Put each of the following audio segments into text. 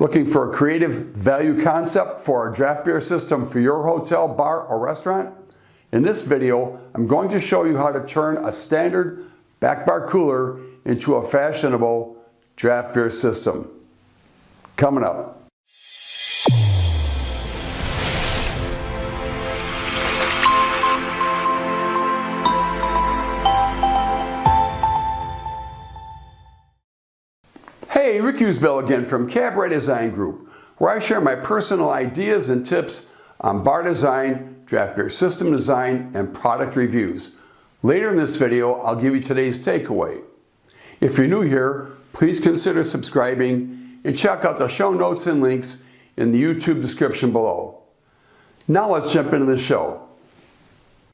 Looking for a creative value concept for a draft beer system for your hotel, bar, or restaurant? In this video, I'm going to show you how to turn a standard back bar cooler into a fashionable draft beer system. Coming up. Hey, Rick Usbell again from Cabaret Design Group, where I share my personal ideas and tips on bar design, draft beer system design, and product reviews. Later in this video, I'll give you today's takeaway. If you're new here, please consider subscribing and check out the show notes and links in the YouTube description below. Now let's jump into the show.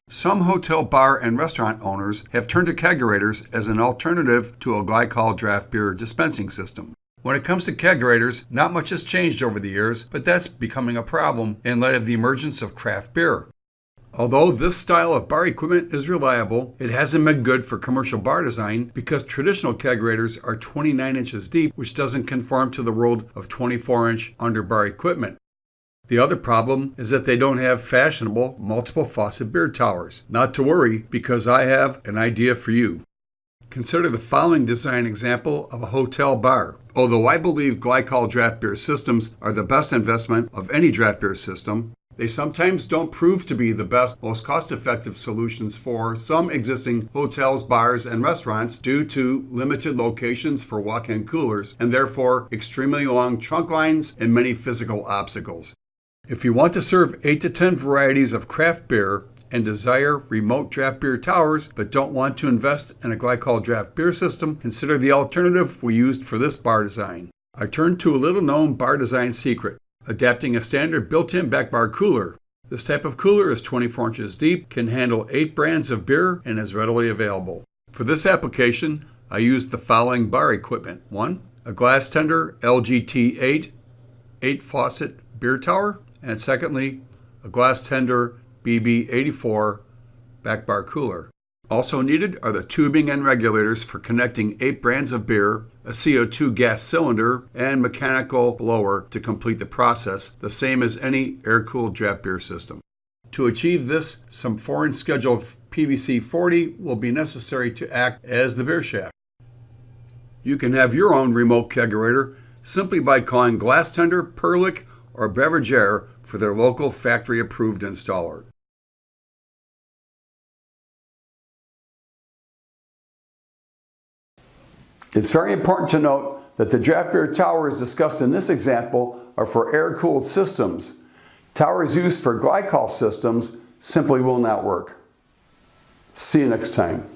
Some hotel, bar, and restaurant owners have turned to kegerators as an alternative to a glycol draft beer dispensing system. When it comes to kegerators, not much has changed over the years, but that's becoming a problem in light of the emergence of craft beer. Although this style of bar equipment is reliable, it hasn't been good for commercial bar design because traditional kegerators are 29 inches deep, which doesn't conform to the world of 24 inch underbar equipment. The other problem is that they don't have fashionable multiple faucet beer towers. Not to worry, because I have an idea for you. Consider the following design example of a hotel bar. Although I believe glycol draft beer systems are the best investment of any draft beer system, they sometimes don't prove to be the best, most cost-effective solutions for some existing hotels, bars, and restaurants due to limited locations for walk-in coolers and therefore extremely long trunk lines and many physical obstacles. If you want to serve 8 to 10 varieties of craft beer and desire remote draft beer towers but don't want to invest in a glycol draft beer system, consider the alternative we used for this bar design. I turned to a little known bar design secret, adapting a standard built-in back bar cooler. This type of cooler is 24 inches deep, can handle 8 brands of beer, and is readily available. For this application, I used the following bar equipment. 1. A Glastender LGT8 8 faucet beer tower and secondly, a Glastender BB84 back bar cooler. Also needed are the tubing and regulators for connecting eight brands of beer, a CO2 gas cylinder, and mechanical blower to complete the process, the same as any air-cooled draft beer system. To achieve this, some 4-inch schedule PVC 40 will be necessary to act as the beer shaft. You can have your own remote kegerator simply by calling Glastender, Perlick, or Beverage-Air for their local factory-approved installer. It's very important to note that the draft beer towers discussed in this example are for air-cooled systems. Towers used for glycol systems simply will not work. See you next time.